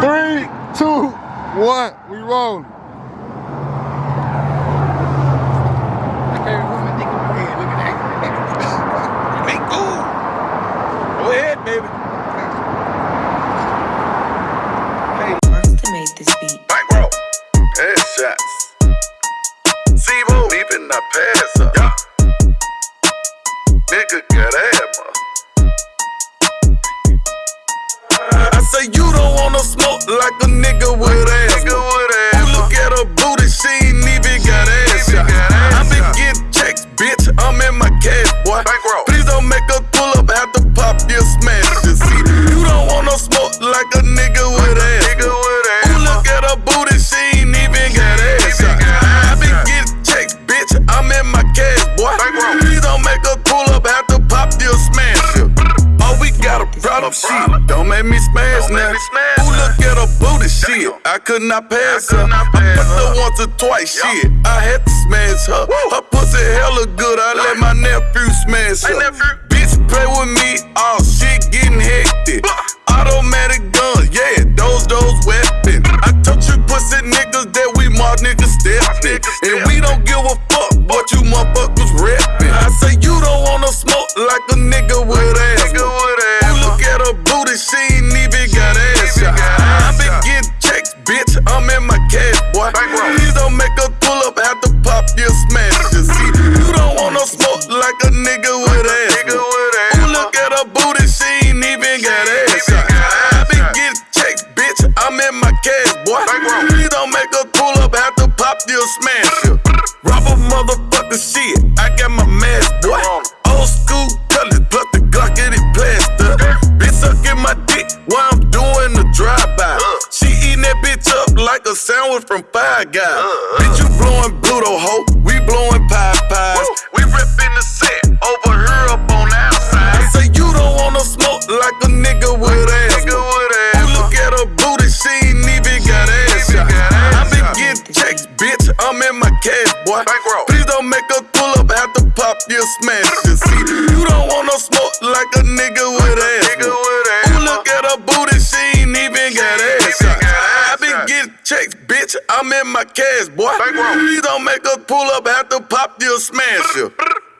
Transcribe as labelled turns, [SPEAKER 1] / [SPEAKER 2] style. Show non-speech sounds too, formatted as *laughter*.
[SPEAKER 1] Three, two, one. We rolling. *laughs*
[SPEAKER 2] Make good. Go ahead, baby.
[SPEAKER 3] to make this beat.
[SPEAKER 2] Bankroll. Headshots. Zebo. Deep in the pass up. Yeah. Nigga got hammer. I say you don't wanna smoke like a nigga with ass. You look at her booty, she ain't even got ass. I been getting checks, bitch. I'm in my cash, boy. Please don't make her pull up, have to pop your smash. You see, you don't wanna smoke like a nigga with ass. Who look at her booty, she ain't even got ass. I been getting checks, bitch. I'm in my cash, boy. Please don't make her pull up, have to pop your smash. Oh, we got a problem. Make me smash now. Who look at her booty, shit? I could not pass her. I fucked her once or twice, shit. I had to smash her. Her pussy hella good. I let my nephew smash her. Bitch play with me, all shit getting hectic. Automatic guns, yeah, those those weapons. I told you pussy niggas that we more niggas stepping, and we don't give a nigga with ass. Who look at her booty, she ain't even got ass. I been getting checks, bitch. I'm in my cash, boy. Please don't make her pull up, have to pop your smash. Rob a motherfucker shit. I got my mask, boy. Old school colors, plus the Glock in it plaster. Bitch sucking my dick while I'm doing the drive-by. Uh. She eating that bitch up like a sandwich from Five Guys. Uh, uh. Bitch, you blowing Bluto, ho. We blowing pie pies. We ripping the set boy. Please don't make a pull up, have to pop your smash. You see, you don't wanna smoke like a nigga with ass. Who look at her booty, she ain't even got ass. I been getting checks, bitch. I'm in my cash, boy. Please don't make a pull up, have to pop your smash.